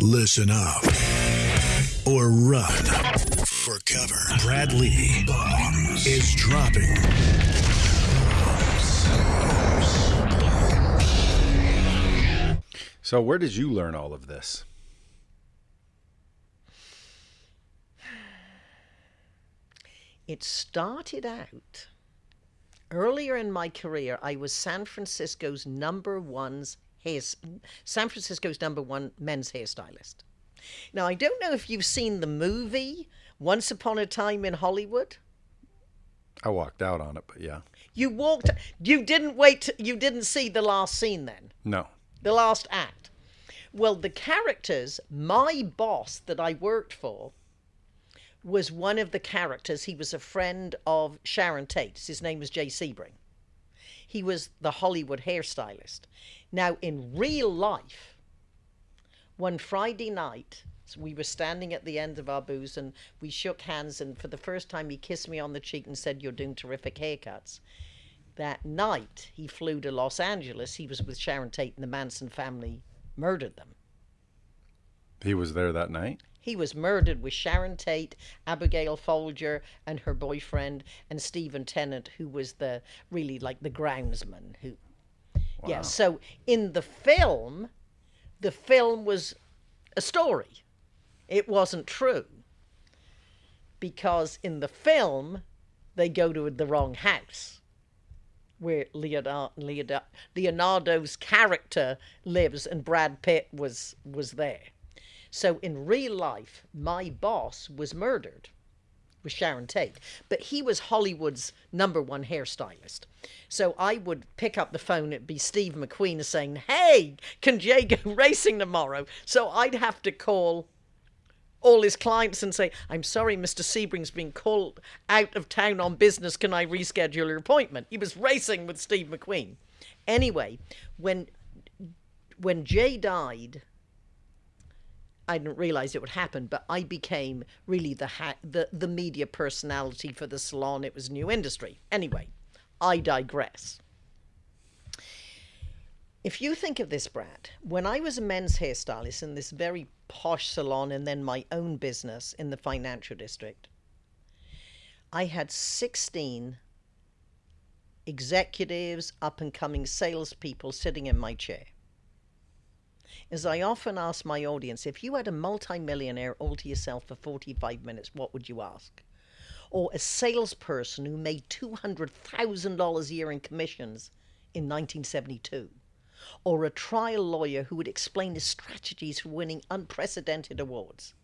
Listen up or run for cover. Brad Lea Bombs is dropping. So, where did you learn all of this? It started out earlier in my career. I was San Francisco's number one's hair, San Francisco's number one men's hairstylist. Now I don't know if you've seen the movie Once Upon a Time in Hollywood. I walked out on it, but yeah. You walked. You didn't wait. You didn't see the last scene then. No. The last act. Well, the characters, my boss that I worked for, was one of the characters. He was a friend of Sharon Tate's. His name was Jay Sebring. He was the Hollywood hairstylist. Now, in real life, one Friday night, we were standing at the end of our booth and we shook hands. And for the first time, he kissed me on the cheek and said, You're doing terrific haircuts. That night, he flew to Los Angeles. He was with Sharon Tate, and the Manson family murdered them. He was there that night? He was murdered with Sharon Tate, Abigail Folger, and her boyfriend, and Stephen Tennant, who was the really like the groundsman. Who, wow. yeah. So in the film, the film was a story. It wasn't true because in the film they go to the wrong house where Leonardo, Leonardo's character lives and Brad Pitt was was there. So in real life, my boss was murdered with Sharon Tate, but he was Hollywood's number one hairstylist. So I would pick up the phone, it'd be Steve McQueen saying, Hey, can Jay go racing tomorrow? So I'd have to call all his clients and say, I'm sorry, Mr. Sebring's been called out of town on business. Can I reschedule your appointment? He was racing with Steve McQueen. Anyway, when when Jay died, I didn't realize it would happen, but I became really the ha- the the media personality for the salon. It was a new industry. Anyway, I digress. If you think of this, Brad, when I was a men's hairstylist in this very posh salon and then my own business in the financial district, I had 16 executives, up and coming salespeople sitting in my chair is I often ask my audience if you had a multimillionaire all to yourself for 45 minutes, what would you ask? Or a salesperson who made $200,000 a year in commissions in 1972? Or a trial lawyer who would explain his strategies for winning unprecedented awards?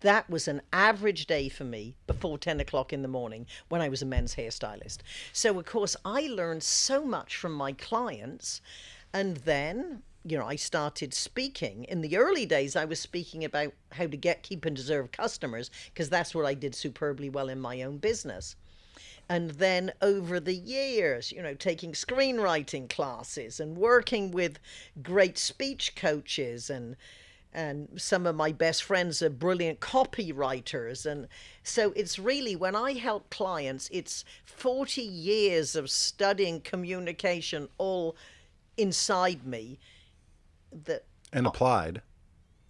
That was an average day for me before 10 o'clock in the morning when I was a men's hairstylist. So, of course, I learned so much from my clients. And then you know, I started speaking. In the early days, I was speaking about how to get, keep, and deserve customers because that's what I did superbly well in my own business. And then over the years, you know, taking screenwriting classes and working with great speech coaches and and some of my best friends are brilliant copywriters and so it's really when i help clients it's 40 years of studying communication all inside me that and applied.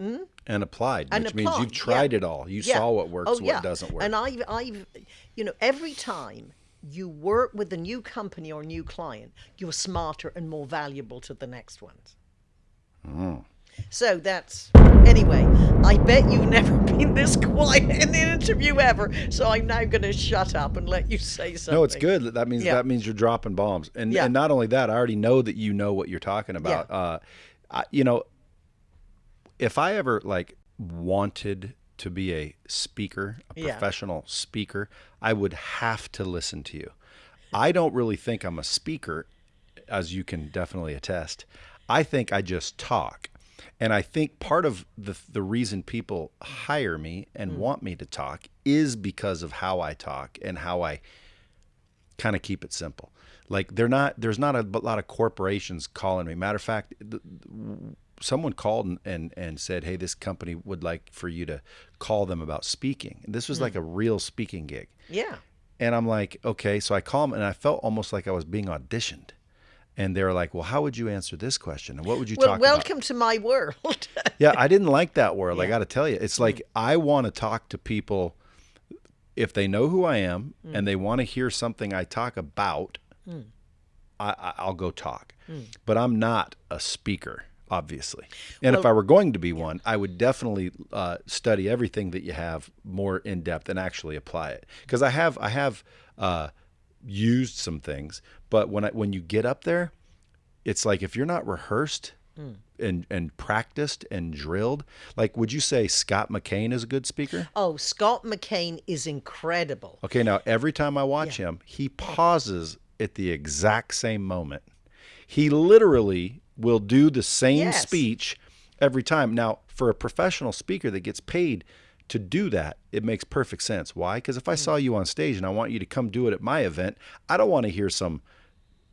Mm? And applied, and which applied, means you've tried yeah. it all. You yeah. saw what works, oh, yeah. what doesn't work. And I've, I've, you know, every time you work with a new company or new client, you're smarter and more valuable to the next ones. Mm. So that's anyway. I bet you've never been this quiet in an interview ever. So I'm now going to shut up and let you say something. No, it's good. That means Yeah. that means you're dropping bombs, and Yeah. and not only that, I already know that you know what you're talking about. Yeah. Uh, I, you know, if I ever like wanted to be a speaker, a Yeah. professional speaker, I would have to listen to you. I don't really think I'm a speaker, as you can definitely attest. I think I just talk. And I think part of the the reason people hire me and hmm. want me to talk is because of how I talk and how I kind of keep it simple. Like they're not there's not a lot of corporations calling me. Matter of fact, th- someone called and, and and said, "Hey, this company would like for you to call them about speaking." And this was like hmm. a real speaking gig. yeah. And I'm like, okay. So I call them, and I felt almost like I was being auditioned. and they're like, "Well, how would you answer this question? And what would you Well, talk about?" welcome to my world. Yeah, I didn't like that world. I got to tell you, it's hmm. like I want to talk to people if they know who I am and they want to hear something I talk about. I, I, I'll go talk, but I'm not a speaker, obviously. And if I were going to be one, I would definitely uh, study everything that you have more in depth and actually apply it. Because I have, I have uh, used some things, but when I when you get up there, it's like if you're not rehearsed Mm. and and practiced and drilled, like would you say Scott McKain is a good speaker? oh, Scott McKain is incredible. Okay, now every time I watch him, he pauses at the exact same moment. He literally will do the same Yes. speech every time. Now, for a professional speaker that gets paid to do that, it makes perfect sense. Why? Because if I mm. saw you on stage and I want you to come do it at my event, I don't want to hear some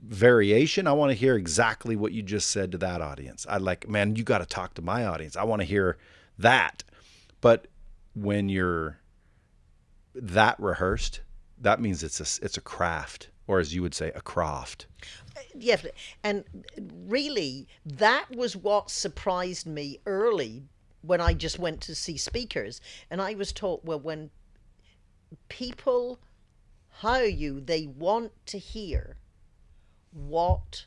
variation. I want to hear exactly what you just said to that audience. I like, man, you got to talk to my audience. I want to hear that. But when you're that rehearsed, that means it's a it's a craft, or as you would say, a craft. Uh, yeah, and really, that was what surprised me early when I just went to see speakers, and I was taught well when people hire you, they want to hear what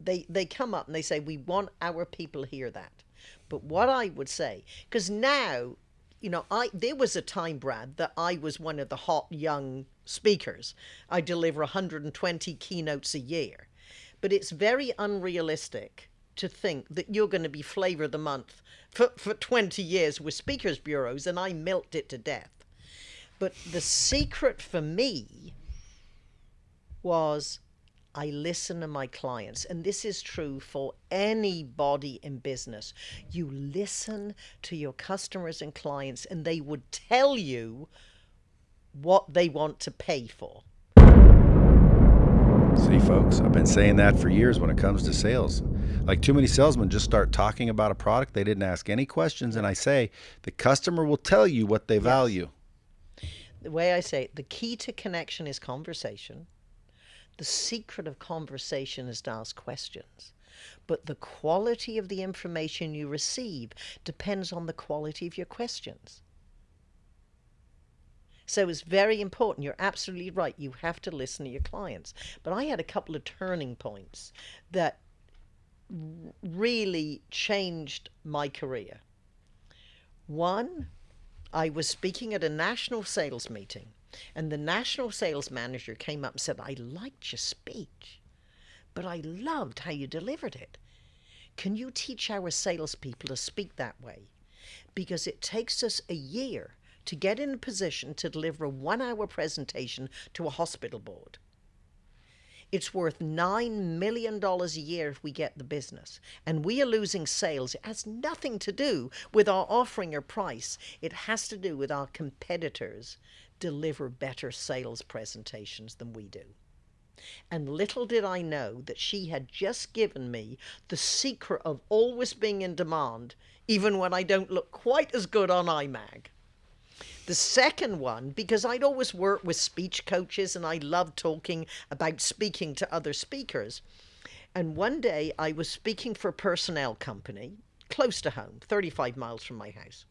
they they come up and they say we want our people to hear that. But what I would say, because now, you know, I there was a time, Brad, that I was one of the hot young speakers. I deliver 120 keynotes a year, but it's very unrealistic to think that you're going to be flavor of the month for, for 20 years with speakers bureaus, and I milked it to death. But the secret for me was I listen to my clients, and this is true for anybody in business. You listen to your customers and clients, and they would tell you what they want to pay for. See, folks, I've been saying that for years when it comes to sales. Like too many salesmen just start talking about a product they didn't ask any questions, and I say the customer will tell you what they value. The way I say it, the key to connection is conversation. The secret of conversation is to ask questions. But the quality of the information you receive depends on the quality of your questions. So it's very important. You're absolutely right. You have to listen to your clients. But I had a couple of turning points that really changed my career. One, I was speaking at a national sales meeting, and the national sales manager came up and said, I liked your speech, but I loved how you delivered it. Can you teach our salespeople to speak that way? Because it takes us a year to get in a position to deliver a one hour presentation to a hospital board. It's worth $9 million a year if we get the business. And we are losing sales. It has nothing to do with our offering or price, it has to do with our competitors deliver better sales presentations than we do. And little did I know that she had just given me the secret of always being in demand, even when I don't look quite as good on iMag. The second one, because I'd always worked with speech coaches and I loved talking about speaking to other speakers. And one day I was speaking for a personnel company close to home, 35 miles from my house.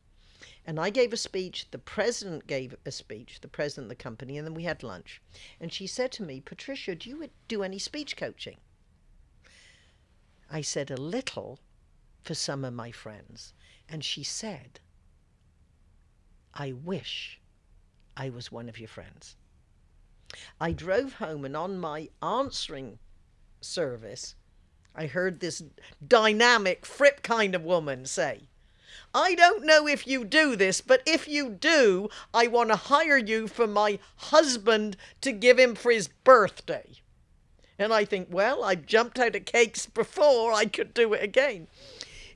And I gave a speech, the president gave a speech, the president of the company, and then we had lunch. And she said to me, Patricia, do you do any speech coaching? I said, a little for some of my friends. And she said, I wish I was one of your friends. I drove home and on my answering service, I heard this dynamic, Fripp kind of woman say, I don't know if you do this, but if you do, I want to hire you for my husband to give him for his birthday. And I think, well, I've jumped out of cakes before, I could do it again.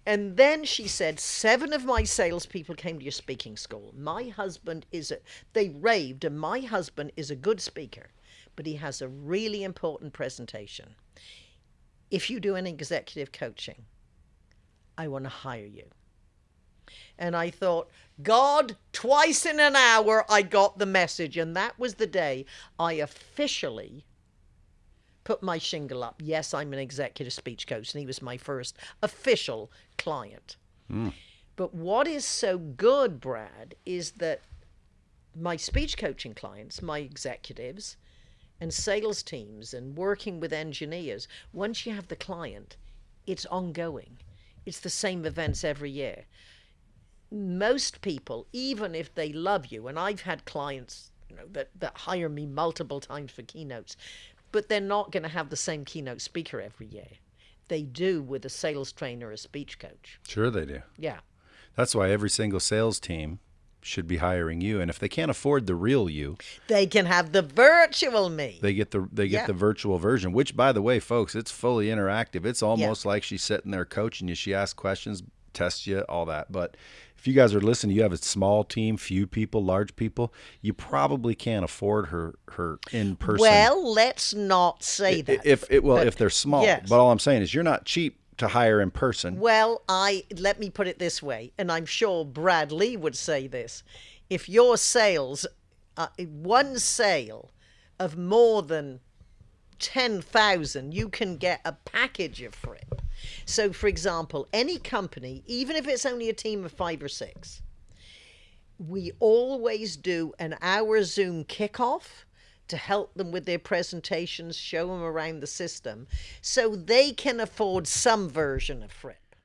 And then she said, Seven of my salespeople came to your speaking school. My husband is a, they raved, and my husband is a good speaker, but he has a really important presentation. If you do an executive coaching, I want to hire you. And I thought, God, twice in an hour, I got the message. And that was the day I officially put my shingle up. Yes, I'm an executive speech coach, and he was my first official client. Hmm. But what is so good, Brad, is that my speech coaching clients, my executives, and sales teams, and working with engineers, once you have the client, it's ongoing. It's the same events every year. Most people, even if they love you, and I've had clients you know, that, that hire me multiple times for keynotes, but they're not going to have the same keynote speaker every year. They do with a sales trainer a speech coach. Sure, they do. Yeah. That's why every single sales team should be hiring you. And if they can't afford the real you, They can have the virtual me. they get the they get Yeah. the virtual version. Which, by the way, folks, it's fully interactive. It's almost like she's sitting there coaching you. She asks questions, tests you, all that. But if you guys are listening, you have a small team, few people, large people. You probably can't afford her her in person. well, let's not say that. if it well, But- if they're small. yes. But all I'm saying is, you're not cheap to hire in person. Well, I let me put it this way, and I'm sure Brad Lea would say this: if your sales, uh, one sale of more than ten thousand, you can get a package of Fripp. So, for example, any company, even if it's only a team of five or six, we always do an hour Zoom kickoff to help them with their presentations, show them around the system, so they can afford some version of Fripp.